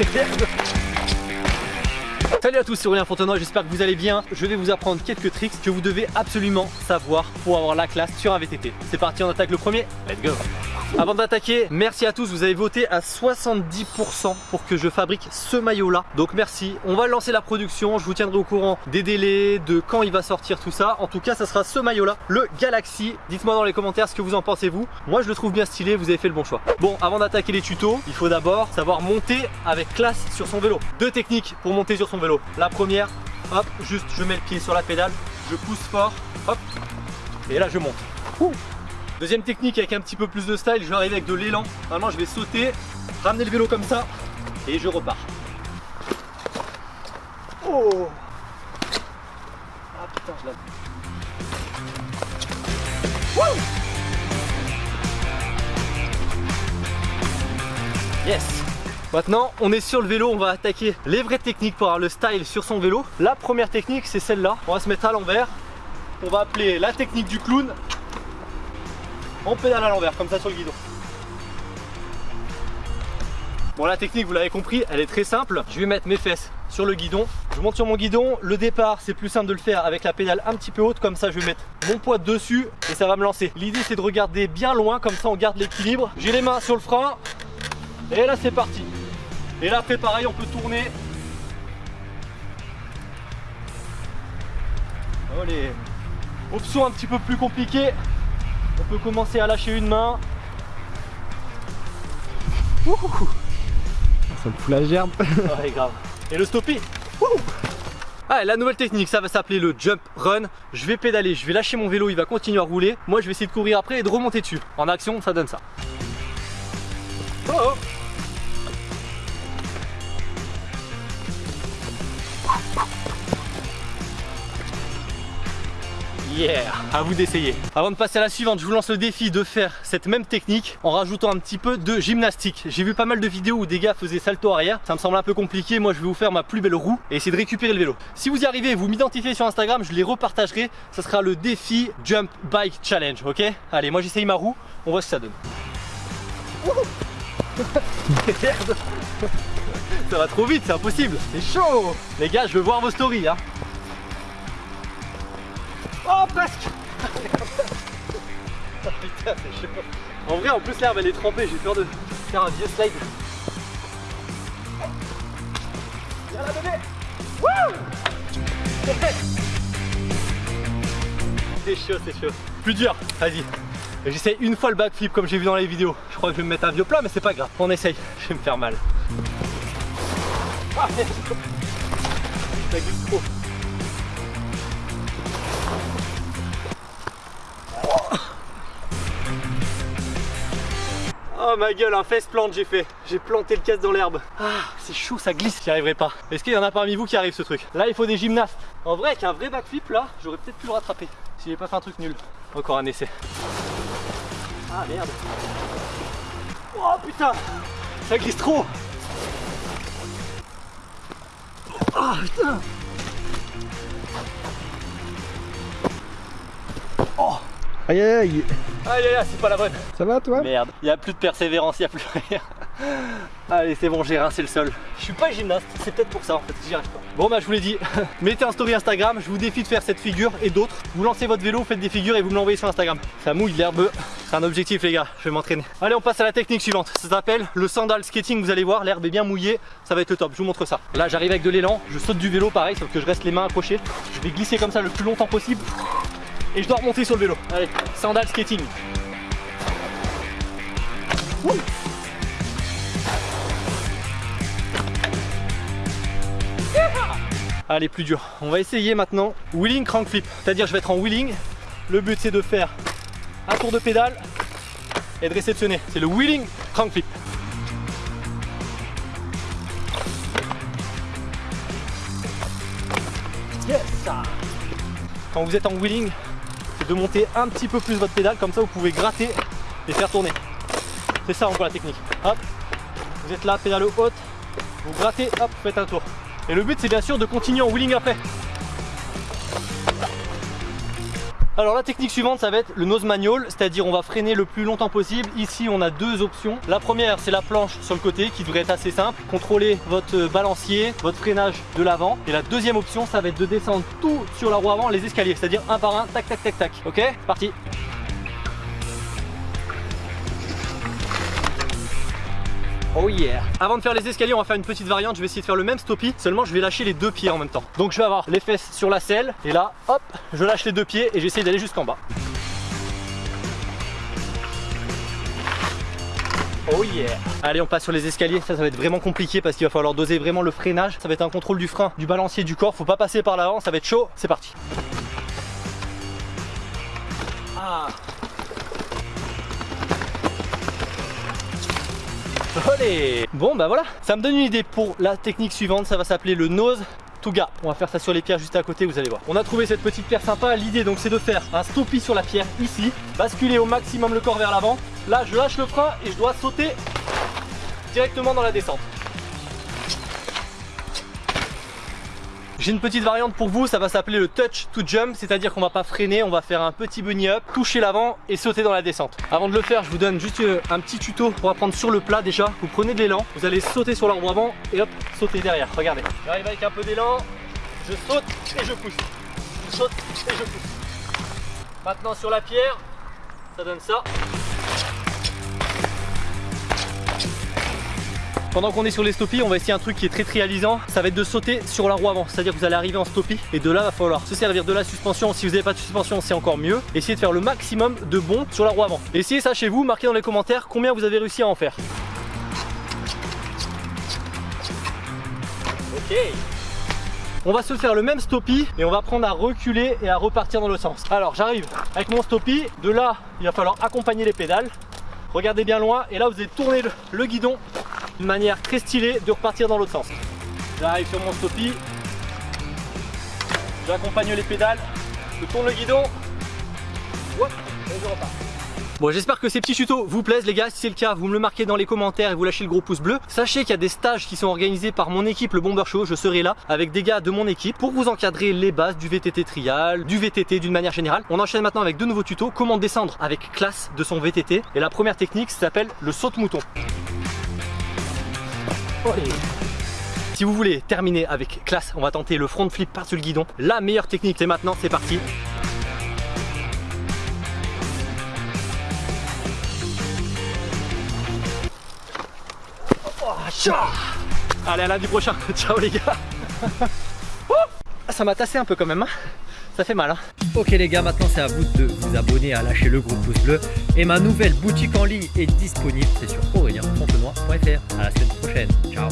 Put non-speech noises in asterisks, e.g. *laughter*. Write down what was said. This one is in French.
*laughs* yeah. Salut à tous, c'est Aurélien Fontenoy, j'espère que vous allez bien. Je vais vous apprendre quelques tricks que vous devez absolument savoir pour avoir la classe sur un VTT. C'est parti, on attaque le premier, let's go. Avant d'attaquer, merci à tous, vous avez voté à 70% pour que je fabrique ce maillot là Donc merci, on va lancer la production, je vous tiendrai au courant des délais, de quand il va sortir tout ça. En tout cas ça sera ce maillot là, le Galaxy. Dites-moi dans les commentaires ce que vous en pensez vous. Moi je le trouve bien stylé, vous avez fait le bon choix. Bon, avant d'attaquer les tutos, il faut d'abord savoir monter avec classe sur son vélo. Deux techniques pour monter sur son vélo La première, hop, juste je mets le pied sur la pédale, je pousse fort, hop Et là je monte. Deuxième technique avec un petit peu plus de style, je vais arriver avec de l'élan. Normalement je vais sauter, ramener le vélo comme ça et je repars. Oh. Ah Maintenant, on est sur le vélo, on va attaquer les vraies techniques pour avoir le style sur son vélo. La première technique, c'est celle-là. On va se mettre à l'envers. On va appeler la technique du clown on pédale à l'envers, comme ça sur le guidon. Bon la technique vous l'avez compris, elle est très simple. Je vais mettre mes fesses sur le guidon. Je monte sur mon guidon. Le départ c'est plus simple de le faire avec la pédale un petit peu haute. Comme ça je vais mettre mon poids dessus et ça va me lancer. L'idée c'est de regarder bien loin, comme ça on garde l'équilibre. J'ai les mains sur le frein. Et là c'est parti. Et là après pareil on peut tourner. Allez. Option un petit peu plus compliquée. On peut commencer à lâcher une main. Ça me fout la gerbe. ouais, grave. Et le stoppie. Ah, la nouvelle technique, ça va s'appeler le jump run. Je vais pédaler, je vais lâcher mon vélo, il va continuer à rouler. Moi, je vais essayer de courir après et de remonter dessus. En action, ça donne ça. Oh, oh. Yeah À vous d'essayer. Avant de passer à la suivante, je vous lance le défi de faire cette même technique en rajoutant un petit peu de gymnastique. J'ai vu pas mal de vidéos où des gars faisaient salto arrière. Ça me semble un peu compliqué. Moi, je vais vous faire ma plus belle roue et essayer de récupérer le vélo. Si vous y arrivez, vous m'identifiez sur Instagram, je les repartagerai. Ça sera le défi Jump Bike Challenge, ok? Allez, moi j'essaye ma roue. On voit ce que ça donne. *laughs* ça va trop vite, c'est impossible. C'est chaud Les gars, je veux voir vos stories. Hein. Oh presque putain c'est chaud En vrai en plus l'herbe elle est trempée, j'ai peur de faire un vieux slide. Viens là bébé Wouh *laughs* C'est chaud, c'est chaud. Plus dur, vas-y. J'essaye une fois le backflip comme j'ai vu dans les vidéos. Je crois que je vais me mettre un vieux plat mais c'est pas grave. On essaye, je vais me faire mal. Oh ma gueule, un face plante j'ai fait. J'ai planté le casse dans l'herbe. Ah, c'est chaud, ça glisse, j'y arriverai pas. Est-ce qu'il y en a parmi vous qui arrive ce truc? Là, il faut des gymnastes. En vrai, avec un vrai backflip, là, j'aurais peut-être pu le rattraper. Si j'ai pas fait un truc nul. Encore un essai. Ah merde. Oh putain. Ça glisse trop. Oh putain. Oh Aïe aïe aïe. Aïe aïe aïe, c'est pas la bonne. Ça va toi? Merde, il a plus de persévérance, il a plus rien *gasps* Allez c'est bon j'ai rincé le sol. Je suis pas gymnaste, c'est peut-être pour ça en fait, j'y arrive pas. Bon bah je vous l'ai dit, *laughs* mettez un story Instagram, je vous défie de faire cette figure et d'autres. Vous lancez votre vélo, faites des figures et vous me l'envoyez sur Instagram. Ça mouille l'herbe, c'est un objectif les gars, je vais m'entraîner. Allez on passe à la technique suivante, ça s'appelle le sandal skating, vous allez voir, l'herbe est bien mouillée Ça va être le top, je vous montre ça. Là j'arrive avec de l'élan, je saute du vélo pareil, sauf que je reste les mains accrochées. Je vais glisser comme ça le plus longtemps possible et je dois remonter sur le vélo. Allez, sandal skating. Allez, plus dur. On va essayer maintenant wheeling crank flip. C'est-à-dire je vais être en wheeling. Le but c'est de faire un tour de pédale et de réceptionner. C'est le wheeling crank flip. Yes Quand vous êtes en wheeling, de monter un petit peu plus votre pédale, comme ça vous pouvez gratter et faire tourner. C'est ça encore la technique. Hop, vous êtes là, pédale haute, vous grattez, hop, vous faites un tour. Et le but c'est bien sûr de continuer en wheeling après. Alors la technique suivante ça va être le nose manual, c'est-à-dire on va freiner le plus longtemps possible. Ici on a deux options. La première c'est la planche sur le côté qui devrait être assez simple. Contrôler votre balancier, votre freinage de l'avant. Et la deuxième option ça va être de descendre tout sur la roue avant, les escaliers, c'est-à-dire un par un, tac tac tac tac. Ok Parti Oh yeah. Avant de faire les escaliers, on va faire une petite variante. Je vais essayer de faire le même stoppie, seulement je vais lâcher les deux pieds en même temps. Donc je vais avoir les fesses sur la selle, et là, hop, je lâche les deux pieds et j'essaie d'aller jusqu'en bas. Oh yeah. Allez on passe sur les escaliers, ça ça va être vraiment compliqué parce qu'il va falloir doser vraiment le freinage. Ça va être un contrôle du frein, du balancier du corps, faut pas passer par l'avant, ça va être chaud, c'est parti. Ah Allez Bon bah voilà, ça me donne une idée pour la technique suivante, ça va s'appeler le nose to gap. On va faire ça sur les pierres juste à côté, vous allez voir. On a trouvé cette petite pierre sympa, l'idée donc c'est de faire un stoppie sur la pierre ici, basculer au maximum le corps vers l'avant. Là je lâche le frein et je dois sauter directement dans la descente. J'ai une petite variante pour vous, ça va s'appeler le touch to jump, c'est-à-dire qu'on va pas freiner, on va faire un petit bunny up, toucher l'avant et sauter dans la descente. Avant de le faire, je vous donne juste euh, un petit tuto pour apprendre sur le plat déjà. Vous prenez de l'élan, vous allez sauter sur l'arbre avant et hop, sauter derrière. Regardez, j'arrive avec un peu d'élan, je saute et je pousse. Je saute et je pousse. Maintenant sur la pierre, ça donne ça. Pendant qu'on est sur les stoppies, on va essayer un truc qui est très réalisant. Ça va être de sauter sur la roue avant. C'est-à-dire que vous allez arriver en stoppie et de là, va falloir se servir de la suspension. Si vous n'avez pas de suspension, c'est encore mieux. Essayez de faire le maximum de bons sur la roue avant. Essayez ça chez vous. Marquez dans les commentaires combien vous avez réussi à en faire. Ok. On va se faire le même stoppie et on va prendre à reculer et à repartir dans l'autre sens. Alors j'arrive avec mon stoppie. De là, il va falloir accompagner les pédales. Regardez bien loin et là vous allez tourner le guidon d'une manière très stylée de repartir dans l'autre sens. J'arrive sur mon stoppie, j'accompagne les pédales, je tourne le guidon, et je repars. Bon j'espère que ces petits tutos vous plaisent les gars, si c'est le cas vous me le marquez dans les commentaires et vous lâchez le gros pouce bleu. Sachez qu'il y a des stages qui sont organisés par mon équipe le Bomber Show, je serai là avec des gars de mon équipe pour vous encadrer les bases du VTT trial, du VTT d'une manière générale. On enchaîne maintenant avec deux nouveaux tutos, comment descendre avec classe de son VTT et la première technique s'appelle le saut Si vous voulez terminer avec classe, on va tenter le front flip par-dessus le guidon. La meilleure technique, c'est maintenant, c'est parti. Oh, Allez, à lundi prochain. *laughs* Ciao les gars. *laughs* Ça m'a tassé un peu quand même. Hein. Ça fait mal. Hein. Ok les gars, maintenant c'est à vous de vous abonner, à lâcher le gros pouce bleu. Et ma nouvelle boutique en ligne est disponible, c'est sur aurelienfontenoy.fr. À la semaine prochaine. Ciao